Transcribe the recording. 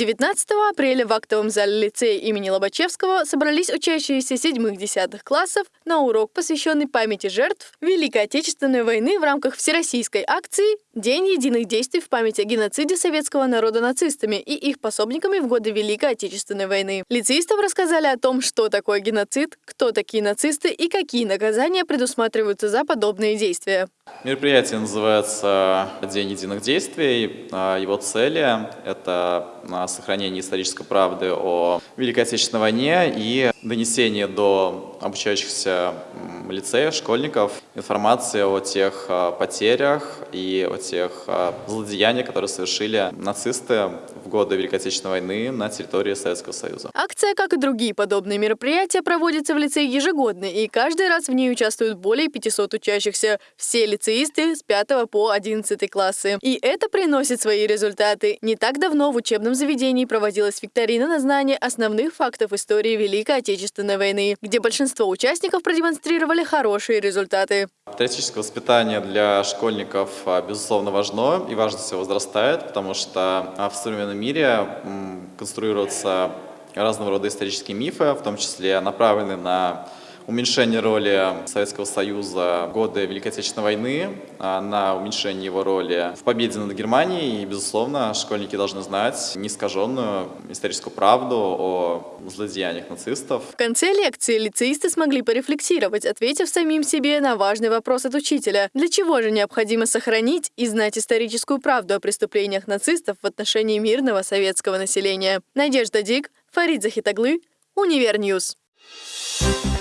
19 апреля в актовом зале лицея имени Лобачевского собрались учащиеся седьмых-десятых классов на урок, посвященный памяти жертв Великой Отечественной войны в рамках всероссийской акции «День единых действий в память о геноциде советского народа нацистами и их пособниками в годы Великой Отечественной войны». Лицеистам рассказали о том, что такое геноцид, кто такие нацисты и какие наказания предусматриваются за подобные действия. Мероприятие называется «День единых действий». А, его цели – это а, сохранение исторической правды о Великой Отечественной войне и донесение до обучающихся лицеев, школьников информации о тех а, потерях и о тех злодеяниях, которые совершили нацисты в годы Великой Отечественной войны на территории Советского Союза. Акция, как и другие подобные мероприятия, проводится в лицее ежегодно, и каждый раз в ней участвуют более 500 учащихся. Все лицеисты с 5 по 11 классы. И это приносит свои результаты. Не так давно в учебном заведении проводилась викторина на знание основных фактов истории Великой Отечественной войны, где большинство участников продемонстрировали хорошие результаты. Патриотическое воспитание для школьников, а, безусловно, важно и важность его возрастает, потому что а, в современном мире конструируются разного рода исторические мифы, в том числе направленные на уменьшение роли Советского Союза в годы Великой Отечественной войны, а, на уменьшение его роли в победе над Германией. И, безусловно, школьники должны знать неискаженную историческую правду о злодеяниях нацистов. В конце лекции лицеисты смогли порефлексировать, ответив самим себе на важный вопрос от учителя. Для чего же необходимо сохранить и знать историческую правду о преступлениях нацистов в отношении мирного советского населения? Надежда Дик, Фарид Захитаглы, Univer News. Thank